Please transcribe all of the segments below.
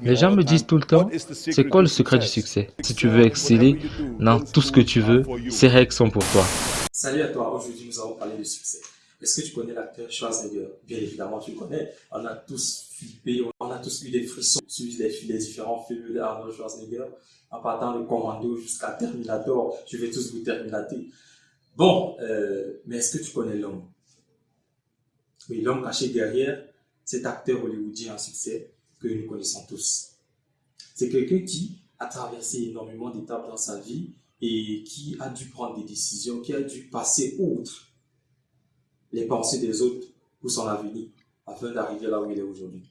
Les gens me disent tout le temps, c'est quoi le secret du succès? Si tu veux exceller dans tout ce que tu veux, ces règles sont pour toi. Salut à toi, aujourd'hui nous allons parler de succès. Est-ce que tu connais l'acteur Schwarzenegger? Bien évidemment, tu le connais. On a tous flippé, on a tous eu des frissons sur les, différents films d'Arnold Schwarzenegger, en partant de Commando jusqu'à Terminator. Je vais tous vous terminater. Bon, euh, mais est-ce que tu connais l'homme? Oui, l'homme caché derrière cet acteur hollywoodien en succès que nous connaissons tous. C'est quelqu'un qui a traversé énormément d'étapes dans sa vie et qui a dû prendre des décisions, qui a dû passer outre les pensées des autres pour son avenir afin d'arriver là où il est aujourd'hui.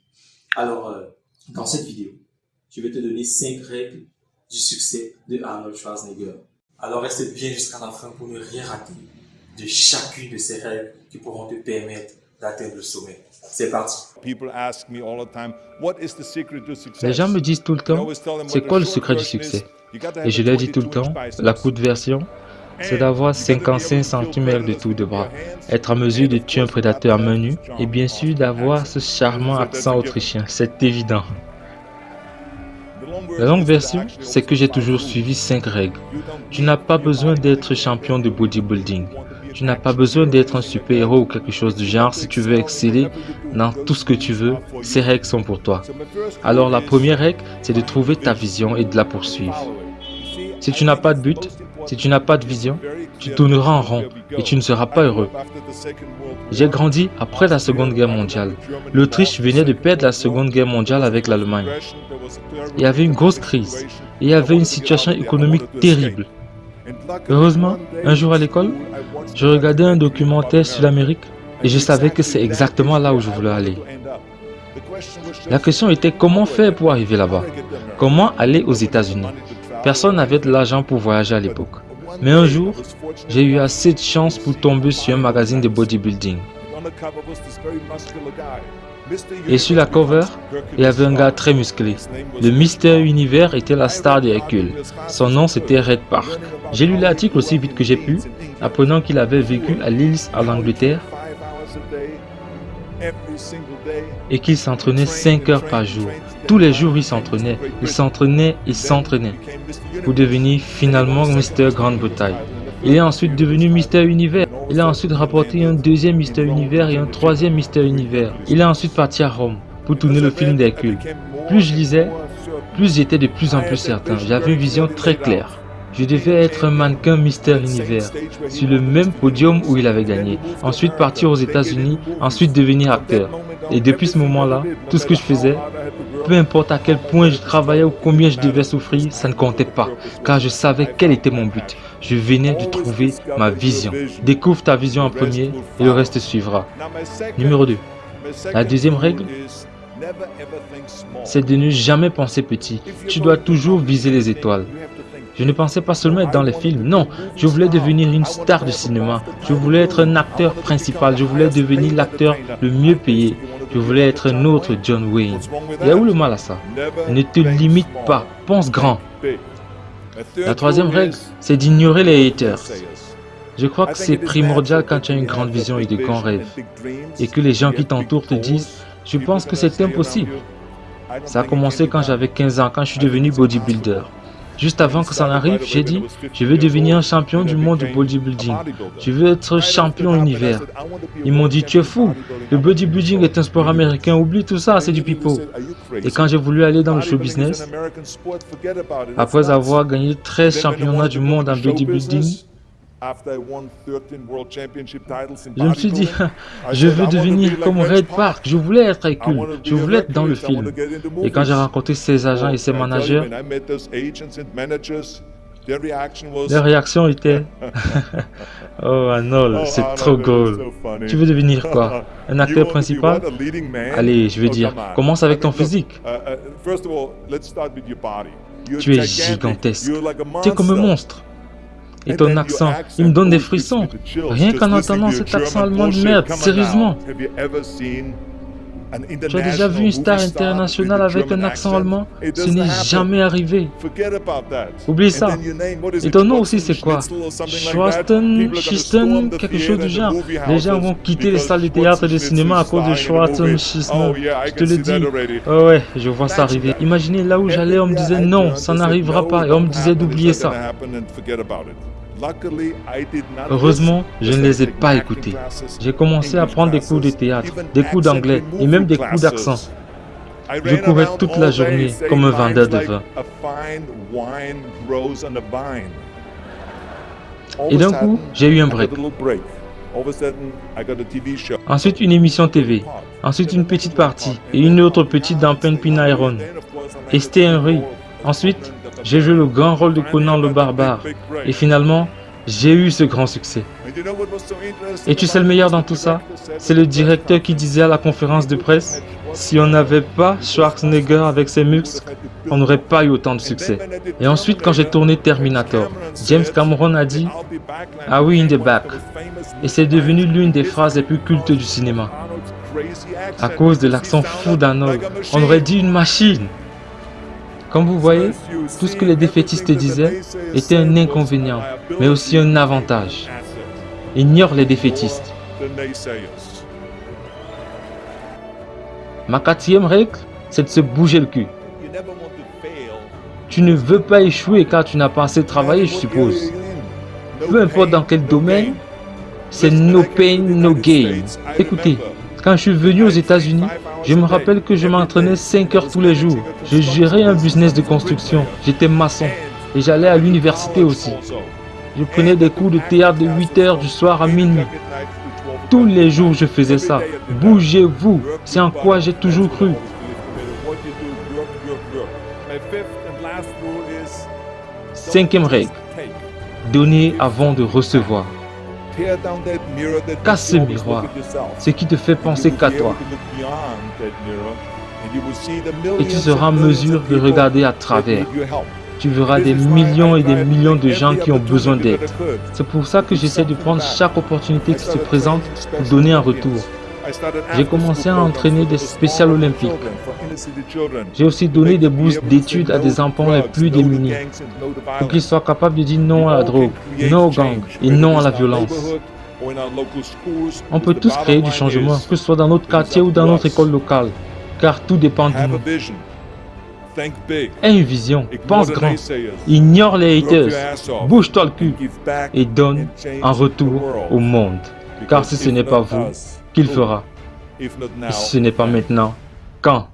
Alors, euh, dans cette vidéo, je vais te donner 5 règles du succès de Arnold Schwarzenegger. Alors reste bien jusqu'à la fin pour ne rien rater de chacune de ces règles qui pourront te permettre d'atteindre le sommet. C'est parti. Les gens me disent tout le temps, c'est quoi le secret du succès Et je leur dis tout le temps, la courte version, c'est d'avoir 55 cm de tour de bras, être en mesure de tuer un prédateur à main nue et bien sûr d'avoir ce charmant accent autrichien, c'est évident. La longue version, c'est que j'ai toujours suivi 5 règles. Tu n'as pas besoin d'être champion de bodybuilding. Tu n'as pas besoin d'être un super-héros ou quelque chose du genre si tu veux exceller dans tout ce que tu veux. Ces règles sont pour toi. Alors la première règle, c'est de trouver ta vision et de la poursuivre. Si tu n'as pas de but, si tu n'as pas de vision, tu tourneras en rond et tu ne seras pas heureux. J'ai grandi après la Seconde Guerre mondiale. L'Autriche venait de perdre la Seconde Guerre mondiale avec l'Allemagne. Il y avait une grosse crise il y avait une situation économique terrible. Heureusement, un jour à l'école, je regardais un documentaire sur l'Amérique et je savais que c'est exactement là où je voulais aller. La question était comment faire pour arriver là-bas? Comment aller aux États-Unis? Personne n'avait de l'argent pour voyager à l'époque. Mais un jour, j'ai eu assez de chance pour tomber sur un magazine de bodybuilding. Et sur la cover, il y avait un gars très musclé. Le Mister Univers était la star de Hercule. Son nom c'était Red Park. J'ai lu l'article aussi vite que j'ai pu, apprenant qu'il avait vécu à Lille en Angleterre et qu'il s'entraînait 5 heures par jour. Tous les jours, il s'entraînait, il s'entraînait, il s'entraînait pour devenir finalement Mister Grande Bretagne. Il est ensuite devenu Mister Univers. Il a ensuite rapporté un deuxième Mister Univers et un troisième Mister Univers. Il est ensuite parti à Rome pour tourner le film d'Hercule. Plus je lisais, plus j'étais de plus en plus certain. J'avais une vision très claire. Je devais être un mannequin Mister Univers, sur le même podium où il avait gagné. Ensuite partir aux états unis ensuite devenir acteur. Et depuis ce moment-là, tout ce que je faisais, peu importe à quel point je travaillais ou combien je devais souffrir, ça ne comptait pas, car je savais quel était mon but. Je venais de trouver ma vision. Découvre ta vision en premier et le reste suivra. Numéro 2. La deuxième règle, c'est de ne jamais penser petit. Tu dois toujours viser les étoiles. Je ne pensais pas seulement être dans les films, non, je voulais devenir une star de cinéma, je voulais être un acteur principal, je voulais devenir l'acteur le mieux payé, je voulais être un autre John Wayne. Il y a où le mal à ça? Ne te limite pas, pense grand. La troisième règle, c'est d'ignorer les haters. Je crois que c'est primordial quand tu as une grande vision et de grands rêves, et que les gens qui t'entourent te disent « je pense que c'est impossible ». Ça a commencé quand j'avais 15 ans, quand je suis devenu bodybuilder. Juste avant que ça n'arrive, j'ai dit, je veux devenir champion du monde du bodybuilding. Je veux être champion univers. Ils m'ont dit, tu es fou. Le bodybuilding est un sport américain. Oublie tout ça, c'est du pipeau. Et quand j'ai voulu aller dans le show business, après avoir gagné 13 championnats du monde en bodybuilding, je me suis dit, je veux devenir comme Red Park, je voulais être Hercule, je voulais être dans le film. Et quand j'ai rencontré ses agents et ses managers, leur réaction était Oh Arnold, c'est trop drôle. Tu veux devenir quoi? Un acteur principal? Allez, je veux dire, commence avec ton physique. Tu es gigantesque. Tu es comme un monstre. Et ton accent, il me donne des frissons. Rien qu'en entendant cet accent allemand de merde, sérieusement. Tu as déjà vu une star internationale avec un accent allemand? Ce n'est jamais arrivé. Oublie ça. Et ton nom aussi, c'est quoi? Schwarzen, Schisten, quelque chose du genre. Les gens vont quitter les salles de théâtre et de cinéma à cause de Schwarzen, Schisten. Je te le dis. Oh ouais, je vois ça arriver. Imaginez là où j'allais, on me disait non, ça n'arrivera pas. Et on me disait d'oublier ça. Heureusement, je ne les ai pas écoutés. J'ai commencé à prendre des cours de théâtre, des cours d'anglais et même des cours d'accent. Je courais toute la journée comme un vendeur de vin. Et d'un coup, j'ai eu un break. Ensuite, une émission TV. Ensuite, une petite partie. Et une autre petite dans Penpin Iron. Et c'était un. Ensuite, j'ai joué le grand rôle de Conan le barbare. Et finalement, j'ai eu ce grand succès. Et tu sais le meilleur dans tout ça? C'est le directeur qui disait à la conférence de presse, si on n'avait pas Schwarzenegger avec ses muscles, on n'aurait pas eu autant de succès. Et ensuite, quand j'ai tourné Terminator, James Cameron a dit, ah oui, in the back. Et c'est devenu l'une des phrases les plus cultes du cinéma. À cause de l'accent fou d'Arnold, on aurait dit une machine. Comme vous voyez, tout ce que les défaitistes disaient était un inconvénient, mais aussi un avantage. Ignore les défaitistes. Ma quatrième règle, c'est de se bouger le cul. Tu ne veux pas échouer car tu n'as pas assez travaillé, je suppose. Peu importe dans quel domaine, c'est no pain, no gain. Écoutez, quand je suis venu aux États-Unis, je me rappelle que je m'entraînais 5 heures tous les jours. Je gérais un business de construction. J'étais maçon. Et j'allais à l'université aussi. Je prenais des cours de théâtre de 8 heures du soir à minuit. Tous les jours, je faisais ça. Bougez-vous. C'est en quoi j'ai toujours cru. Cinquième règle. Donner avant de recevoir. Casse ce miroir, ce qui te fait penser qu'à toi. Et tu seras en mesure de regarder à travers. Tu verras des millions et des millions de gens qui ont besoin d'aide. C'est pour ça que j'essaie de prendre chaque opportunité qui se présente pour donner un retour. J'ai commencé à entraîner des spéciales olympiques. J'ai aussi donné des bourses d'études à des enfants les plus démunis pour qu'ils soient capables de dire non à la drogue, non au gang et non à la violence. On peut tous créer du changement, que ce soit dans notre quartier ou dans notre école locale, car tout dépend de nous. Aie une vision, pense grand, ignore les haters, bouge-toi le cul et donne un retour au monde. Car si ce n'est pas vous, qu'il fera. Ce n'est pas maintenant, quand?